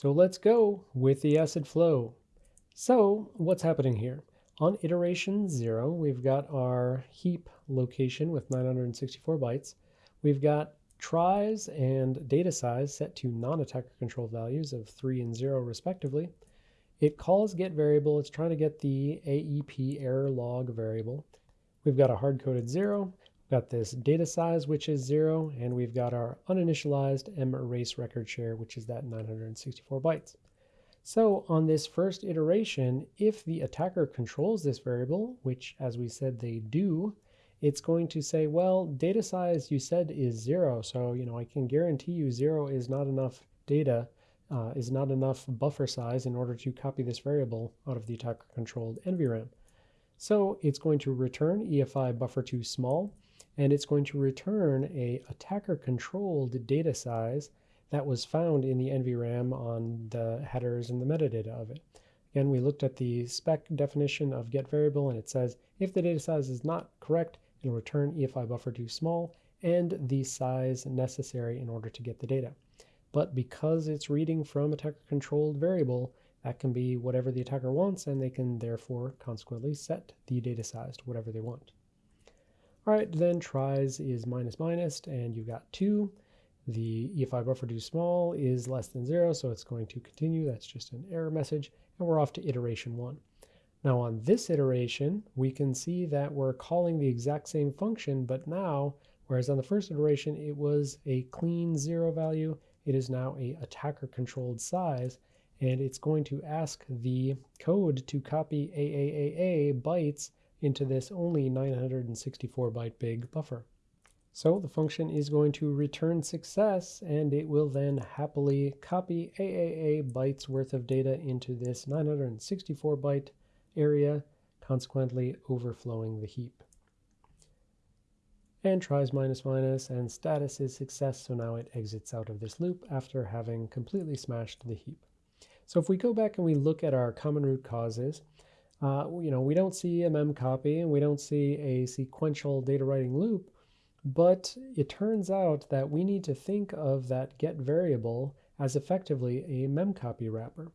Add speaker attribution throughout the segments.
Speaker 1: So let's go with the ACID flow. So what's happening here? On iteration 0, we've got our heap location with 964 bytes. We've got tries and data size set to non-attacker control values of 3 and 0 respectively. It calls get variable. It's trying to get the AEP error log variable. We've got a hard-coded 0. We've got this data size, which is 0. And we've got our uninitialized M erase record share, which is that 964 bytes. So on this first iteration, if the attacker controls this variable, which as we said they do, it's going to say, well, data size you said is zero. So, you know, I can guarantee you zero is not enough data, uh, is not enough buffer size in order to copy this variable out of the attacker controlled NVRAM. So it's going to return EFI buffer too small, and it's going to return a attacker controlled data size that was found in the NVRAM on the headers and the metadata of it. Again, we looked at the spec definition of get variable and it says if the data size is not correct, it'll return EFI buffer too small and the size necessary in order to get the data. But because it's reading from attacker controlled variable, that can be whatever the attacker wants and they can therefore consequently set the data size to whatever they want. All right, then tries is minus minus and you've got two. The EFI buffer too small is less than zero, so it's going to continue. That's just an error message, and we're off to iteration one. Now on this iteration, we can see that we're calling the exact same function, but now, whereas on the first iteration it was a clean zero value, it is now a attacker controlled size, and it's going to ask the code to copy AAAA bytes into this only 964 byte big buffer. So the function is going to return success and it will then happily copy AAA bytes worth of data into this 964 byte area, consequently overflowing the heap. And tries minus minus and status is success, so now it exits out of this loop after having completely smashed the heap. So if we go back and we look at our common root causes, uh, you know, we don't see a mem copy and we don't see a sequential data writing loop, but it turns out that we need to think of that get variable as effectively a memcopy wrapper.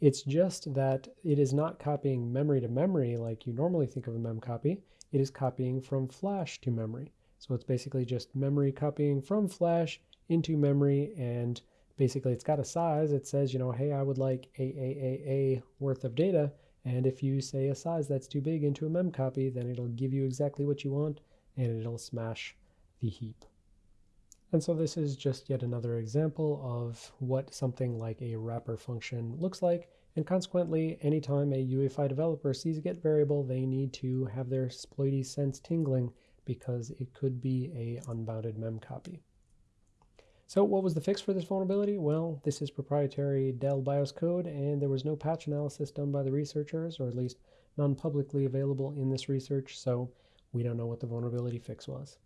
Speaker 1: It's just that it is not copying memory to memory like you normally think of a memcopy. It is copying from flash to memory. So it's basically just memory copying from flash into memory and basically it's got a size. It says, you know, hey, I would like AAAA worth of data. And if you say a size that's too big into a mem copy, then it'll give you exactly what you want and it'll smash the heap. And so this is just yet another example of what something like a wrapper function looks like. And consequently, anytime a UEFI developer sees a get variable, they need to have their sploity sense tingling because it could be a unbounded mem copy. So what was the fix for this vulnerability? Well, this is proprietary Dell BIOS code, and there was no patch analysis done by the researchers, or at least none publicly available in this research, so we don't know what the vulnerability fix was.